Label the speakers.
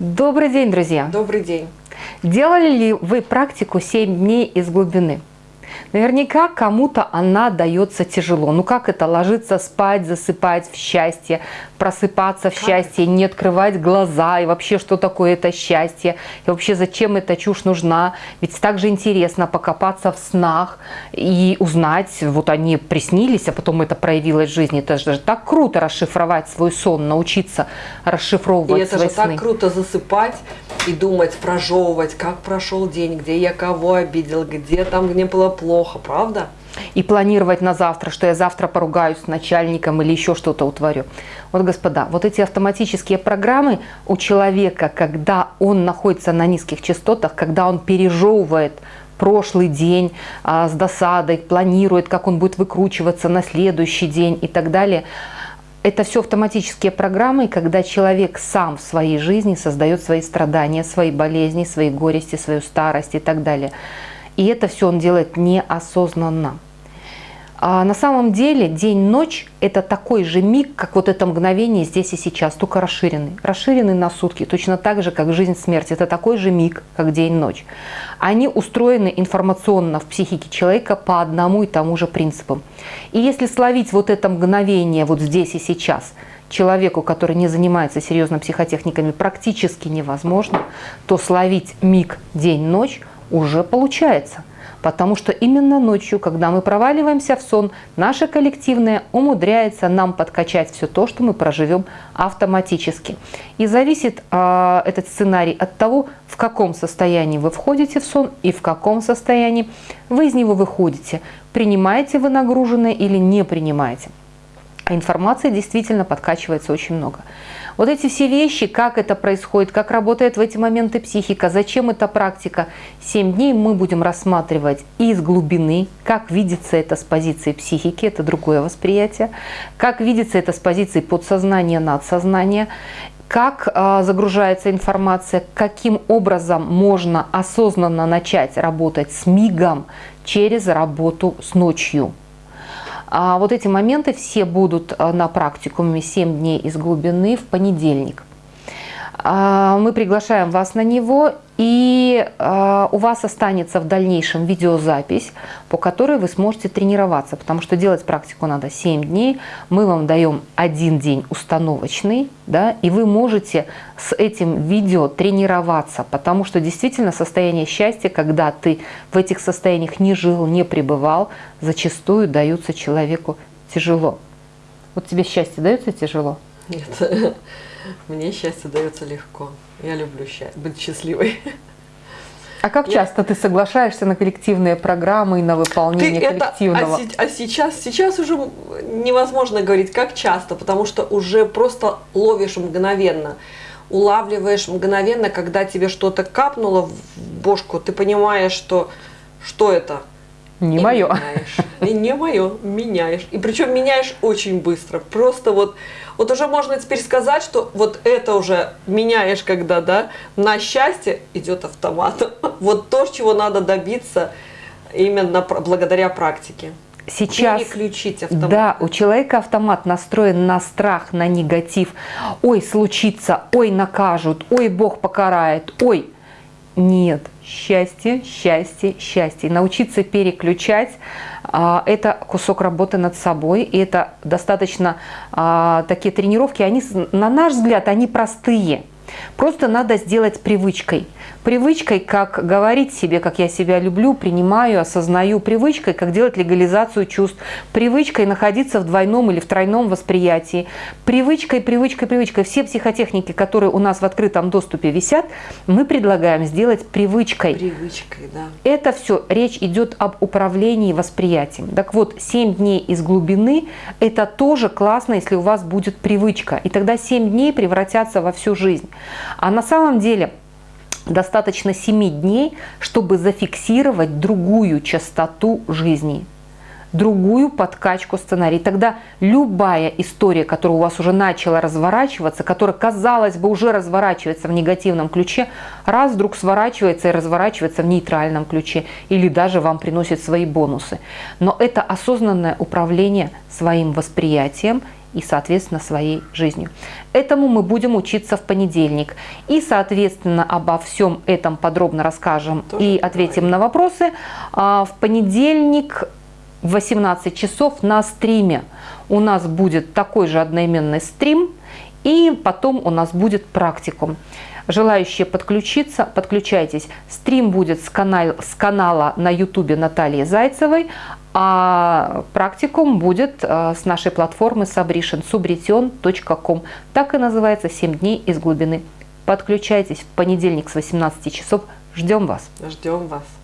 Speaker 1: Добрый день, друзья!
Speaker 2: Добрый день!
Speaker 1: Делали ли вы практику 7 дней из глубины? Наверняка кому-то она дается тяжело. Ну как это ложиться спать, засыпать в счастье, просыпаться в как? счастье, не открывать глаза, и вообще что такое это счастье, и вообще зачем эта чушь нужна. Ведь так же интересно покопаться в снах и узнать, вот они приснились, а потом это проявилось в жизни. Это же так круто расшифровать свой сон, научиться расшифровывать
Speaker 2: и это
Speaker 1: свои
Speaker 2: же так круто засыпать и думать, прожевывать, как прошел день, где я кого обидел, где там мне было плохо, правда?
Speaker 1: И планировать на завтра, что я завтра поругаюсь с начальником или еще что-то утворю. Вот, господа, вот эти автоматические программы у человека, когда он находится на низких частотах, когда он пережевывает прошлый день а, с досадой, планирует, как он будет выкручиваться на следующий день и так далее – это все автоматические программы, когда человек сам в своей жизни создает свои страдания, свои болезни, свои горести, свою старость и так далее. И это все он делает неосознанно. А на самом деле день-ночь – это такой же миг, как вот это мгновение здесь и сейчас, только расширенный. Расширенный на сутки, точно так же, как жизнь-смерть. Это такой же миг, как день-ночь. Они устроены информационно в психике человека по одному и тому же принципу. И если словить вот это мгновение вот здесь и сейчас – человеку, который не занимается серьезно психотехниками, практически невозможно, то словить миг день-ночь уже получается. Потому что именно ночью, когда мы проваливаемся в сон, наше коллективное умудряется нам подкачать все то, что мы проживем автоматически. И зависит э, этот сценарий от того, в каком состоянии вы входите в сон и в каком состоянии вы из него выходите. Принимаете вы нагруженное или не принимаете. А информации действительно подкачивается очень много. Вот эти все вещи, как это происходит, как работает в эти моменты психика, зачем эта практика, 7 дней мы будем рассматривать из глубины, как видится это с позиции психики, это другое восприятие, как видится это с позиции подсознания, надсознания, как э, загружается информация, каким образом можно осознанно начать работать с мигом через работу с ночью. А вот эти моменты все будут э, на практикуме 7 дней из глубины в понедельник. А, мы приглашаем вас на него, и а, у вас останется в дальнейшем видеозапись, по которой вы сможете тренироваться, потому что делать практику надо 7 дней. Мы вам даем один день установочный, да, и вы можете с этим видео тренироваться, потому что действительно состояние счастья, когда ты в этих состояниях не жил, не пребывал, зачастую даются человеку тяжело. Вот тебе счастье дается тяжело?
Speaker 2: Нет. Мне счастье дается легко. Я люблю счастье, быть счастливой.
Speaker 1: А как часто ты соглашаешься на коллективные программы и на выполнение ты коллективного?
Speaker 2: Это, а, а сейчас, сейчас уже невозможно говорить, как часто, потому что уже просто ловишь мгновенно. Улавливаешь мгновенно, когда тебе что-то капнуло в бошку, ты понимаешь, что что это?
Speaker 1: Не мое.
Speaker 2: Меняешь. И не мое, меняешь. И причем меняешь очень быстро. Просто вот, вот уже можно теперь сказать, что вот это уже меняешь, когда, да, на счастье идет автоматом. Вот то, чего надо добиться именно благодаря практике.
Speaker 1: Сейчас, Переключить автомат. да, у человека автомат настроен на страх, на негатив. Ой, случится, ой, накажут, ой, Бог покарает, ой. Нет, счастье, счастье, счастье. Научиться переключать а, – это кусок работы над собой. И это достаточно а, такие тренировки, они, на наш взгляд, они простые. Просто надо сделать привычкой. Привычкой, как говорить себе, как я себя люблю, принимаю, осознаю. Привычкой, как делать легализацию чувств. Привычкой находиться в двойном или в тройном восприятии. Привычкой, привычкой, привычкой. Все психотехники, которые у нас в открытом доступе висят, мы предлагаем сделать привычкой.
Speaker 2: Привычкой, да.
Speaker 1: Это все, речь идет об управлении восприятием. Так вот, 7 дней из глубины – это тоже классно, если у вас будет привычка. И тогда 7 дней превратятся во всю жизнь. А на самом деле достаточно 7 дней, чтобы зафиксировать другую частоту жизни другую подкачку сценария. тогда любая история, которая у вас уже начала разворачиваться, которая, казалось бы, уже разворачивается в негативном ключе, раз вдруг сворачивается и разворачивается в нейтральном ключе или даже вам приносит свои бонусы. Но это осознанное управление своим восприятием и, соответственно, своей жизнью. Этому мы будем учиться в понедельник. И, соответственно, обо всем этом подробно расскажем
Speaker 2: Тоже
Speaker 1: и ответим
Speaker 2: поговорим.
Speaker 1: на вопросы. А, В понедельник в 18 часов на стриме у нас будет такой же одноименный стрим, и потом у нас будет практикум. Желающие подключиться, подключайтесь. Стрим будет с, канал, с канала на ютубе Натальи Зайцевой, а практикум будет э, с нашей платформы Sabrition, subrition.com. Так и называется «7 дней из глубины». Подключайтесь в понедельник с 18 часов. Ждем вас.
Speaker 2: Ждем вас.